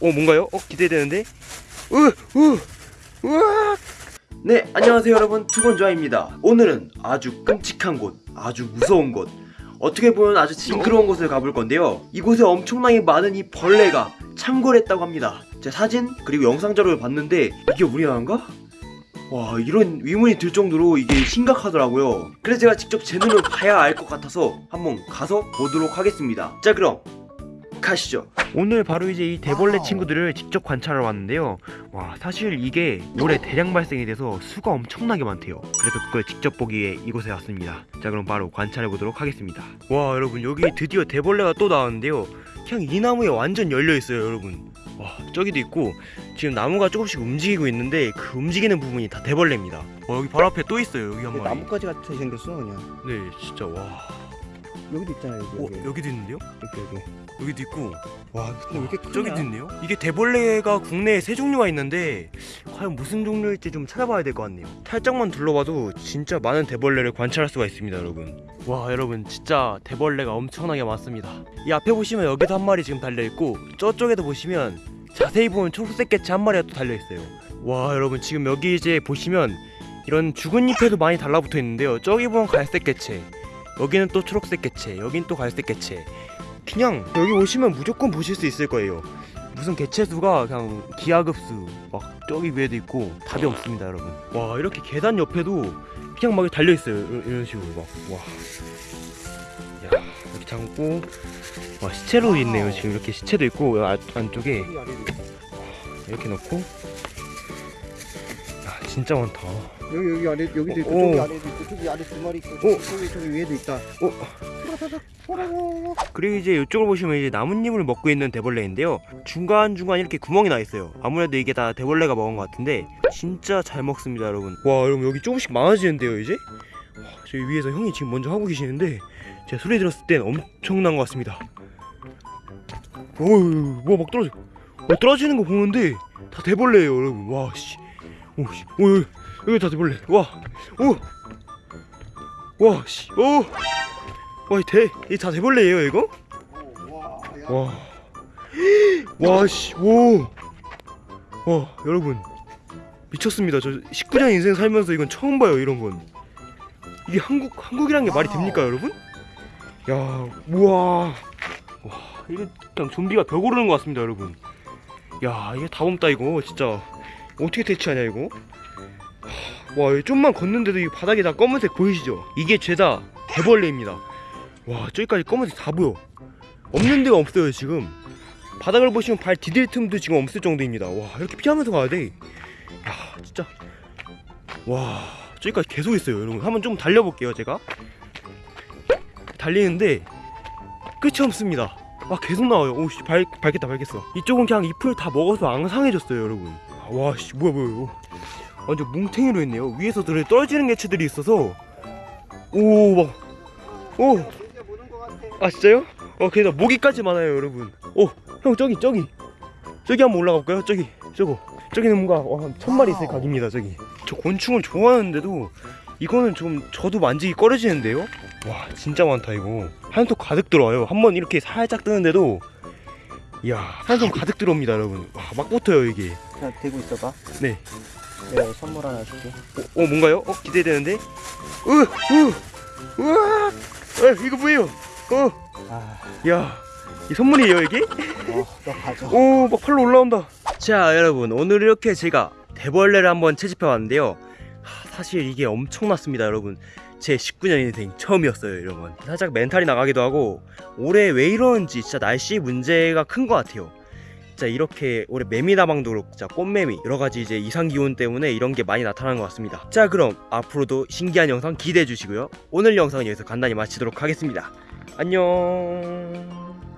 어 뭔가요? 어 기대되는데? 으으 우와 네 안녕하세요 여러분. 투건좌입니다. 오늘은 아주 끔찍한 곳 아주 무서운 곳. 어떻게 보면 아주 징그러운 곳을 가볼 건데요. 이곳에 엄청나게 많은 이 벌레가 창궐 했다고 합니다. 제 사진 그리고 영상 자료를 봤는데 이게 우리나라인가? 와 이런 위문이 들 정도로 이게 심각하더라고요. 그래서 제가 직접 제 눈으로 봐야 알 것 같아서 한번 가서 보도록 하겠습니다. 자 그럼 가시죠. 오늘 바로 이제 이 대벌레. 친구들을 직접 관찰하러 왔는데요. 와 사실 이게 올해 대량 발생이 돼서 수가 엄청나게 많대요. 그래서 그걸 직접 보기 위해 이곳에 왔습니다. 자 그럼 바로 관찰해 보도록 하겠습니다. 와 여러분 여기 드디어 대벌레가 또 나왔는데요. 그냥 이 나무에 완전 열려 있어요 여러분. 와 저기도 있고 지금 나무가 조금씩 움직이고 있는데 그 움직이는 부분이 다 대벌레입니다. 와 여기 바로 앞에 또 있어요 여기 한 마리. 나뭇가지 같이 생겼어 그냥. 네 진짜 와 여기도 있잖아요 여기 어, 여기 여기 도 있는데요? 여기 여기 여기도 있고 와 근데 왜 이렇게 크냐 저기도 있네요. 이게 대벌레가 국내에 세 종류가 있는데 과연 무슨 종류일지 좀 찾아봐야 될 것 같네요. 살짝만 둘러봐도 진짜 많은 대벌레를 관찰할 수가 있습니다, 여러분. 와, 여러분 진짜 대벌레가 엄청나게 많습니다. 이 앞에 보시면 여기도 한 마리 지금 달려 있고 저쪽에도 보시면 자세히 보면 초록색 개체 한 마리가 또 달려 있어요. 와, 여러분 지금 여기 이제 보시면 이런 죽은 잎에도 많이 달라붙어 있는데요. 저기 보면 갈색 개체, 여기는 또 초록색 개체, 여긴 또 갈색 개체. 그냥 여기 오시면 무조건 보실 수 있을 거예요. 무슨 개체 수가 그냥 기하급수 막 저기 위에도 있고 답이 없습니다, 여러분. 와 이렇게 계단 옆에도 그냥 막 달려 있어요. 이런, 이런 식으로 막 와. 야 이렇게 잠고 와 시체로 있네요. 지금 이렇게 시체도 있고 아, 안쪽에. 이렇게 놓고 야 진짜 많다. 여기 여기 아래 여기도 있고 오. 저기 아래도 있고 저기 아래 두 마리 있고 오. 저기 저기 위에도 있다 어 그리고 이제 이쪽을 보시면 이제 나뭇잎을 먹고 있는 대벌레인데요. 중간 중간 이렇게 구멍이 나 있어요. 아무래도 이게 다 대벌레가 먹은 것 같은데 진짜 잘 먹습니다, 여러분. 와, 여러분 여기 조금씩 많아지는데요, 이제? 와, 저기 위에서 형이 지금 먼저 하고 계시는데 제가 소리 들었을 땐 엄청난 것 같습니다. 어우, 뭐막 떨어져. 어, 떨어지는 거 보는데 다 대벌레예요, 여러분. 와, 씨. 오, 씨. 오, 여기, 다 대벌레. 와, 오, 와, 씨. 오. 와, 이 대, 이다 대벌레예요, 이거? 와야 와, 와, 씨, 오, 와, 여러분 미쳤습니다. 저 19년 인생 살면서 이건 처음 봐요, 이런 건. 이게 한국 한국이란 게 말이 됩니까, 여러분? 야, 우와, 와, 이거 그냥 좀비가 벽 오르는 것 같습니다, 여러분. 야, 이게 다 옮다 이거 진짜 어떻게 대치하냐 이거? 하, 와, 좀만 걷는데도 이 바닥에 다 검은색 보이시죠? 이게 죄다 대벌레입니다. 와, 저기까지 검은색 다 보여. 없는 데가 없어요 지금. 바닥을 보시면 발 디딜 틈도 지금 없을 정도입니다. 와 이렇게 피하면서 가야 돼야 진짜. 와 저기까지 계속 있어요 여러분. 한번 좀 달려볼게요 제가. 달리는데 끝이 없습니다. 아 계속 나와요. 오씨 발, 밟겠다 밟겠어. 이쪽은 그냥 잎을 다 먹어서 앙상해졌어요 여러분 와씨 뭐야 뭐야 이거. 완전 뭉탱이로 있네요. 위에서 들어 떨어지는 개체들이 있어서. 오막오. 이제 보는 거 같아 아 진짜요? 어 게다가 모기까지 많아요 여러분. 어형 저기 저기. 저기 한번 올라가 볼까요? 저기 저거. 저기는 뭔가 와, 한 천마리 있을. 각입니다 저기. 저 곤충을 좋아하는데도 이거는 좀 저도 만지기 꺼려지는데요? 와 진짜 많다 이거. 한통 가득 들어와요. 한 번 이렇게 살짝 뜨는데도 이야 한통 가득 들어옵니다 여러분 와, 막 붙어요 이게 그냥 대고 있어봐 네. 내가 선물 하나 줄게 어, 어 뭔가요? 어 기대되는데? 으 으 우와 어, 이거 뭐예요? 어 아어 야, 이 선물이에요 이게? 너 가져 오, 막 팔로 올라온다. 자, 여러분 오늘 이렇게 제가 대벌레를 한번 채집해 왔는데요. 하, 사실 이게 엄청났습니다, 여러분. 제 19년 인생 처음이었어요, 여러분. 살짝 멘탈이 나가기도 하고 올해 왜 이러는지 진짜 날씨 문제가 큰 것 같아요. 진짜 이렇게 올해 매미나방도 그렇고 진짜 꽃매미 여러 가지 이제 이상 기온 때문에 이런 게 많이 나타나는 것 같습니다. 자, 그럼 앞으로도 신기한 영상 기대해 주시고요. 오늘 영상은 여기서 간단히 마치도록 하겠습니다. 안녕.